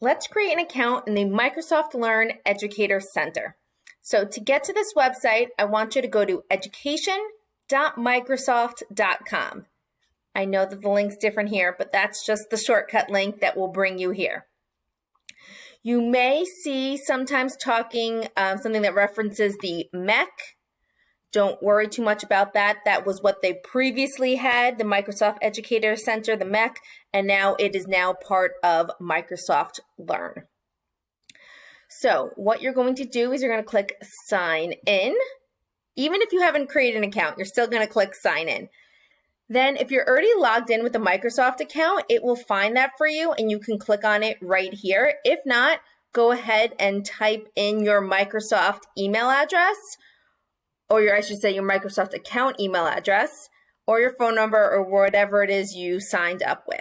Let's create an account in the Microsoft Learn Educator Center. So to get to this website, I want you to go to education.microsoft.com. I know that the link's different here, but that's just the shortcut link that will bring you here. You may see sometimes talking um, something that references the MEC. Don't worry too much about that. That was what they previously had, the Microsoft Educator Center, the MEC, and now it is now part of Microsoft Learn. So what you're going to do is you're going to click sign in. Even if you haven't created an account, you're still going to click sign in. Then if you're already logged in with a Microsoft account, it will find that for you and you can click on it right here. If not, go ahead and type in your Microsoft email address or your, I should say your Microsoft account email address or your phone number or whatever it is you signed up with.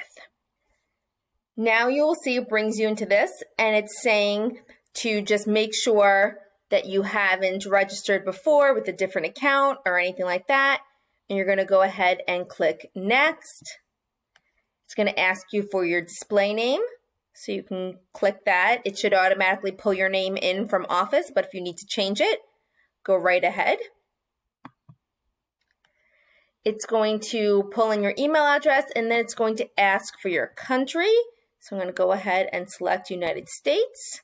Now you will see it brings you into this and it's saying to just make sure that you haven't registered before with a different account or anything like that and you're going to go ahead and click next. It's going to ask you for your display name. So you can click that. It should automatically pull your name in from Office, but if you need to change it, go right ahead. It's going to pull in your email address and then it's going to ask for your country. So I'm going to go ahead and select United States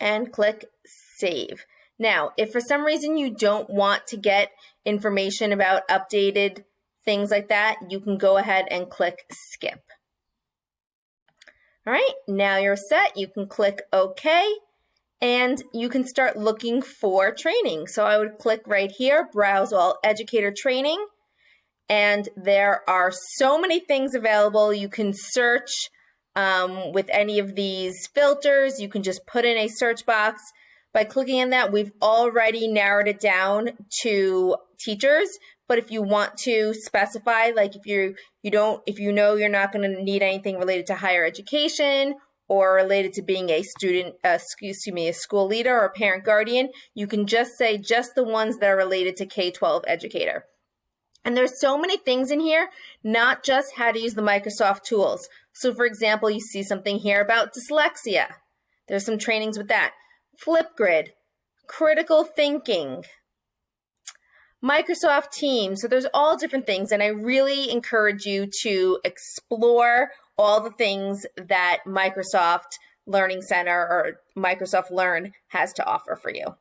and click Save. Now, if for some reason you don't want to get information about updated things like that, you can go ahead and click skip. All right, now you're set. You can click OK and you can start looking for training. So I would click right here, browse all educator training. And there are so many things available. You can search um, with any of these filters. You can just put in a search box by clicking on that, we've already narrowed it down to teachers. But if you want to specify, like if you you don't, if you know you're not going to need anything related to higher education or related to being a student, uh, excuse me, a school leader or parent guardian, you can just say just the ones that are related to K-12 educator. And there's so many things in here, not just how to use the Microsoft tools. So for example, you see something here about dyslexia. There's some trainings with that. Flipgrid, critical thinking, Microsoft Teams. So there's all different things, and I really encourage you to explore all the things that Microsoft Learning Center or Microsoft Learn has to offer for you.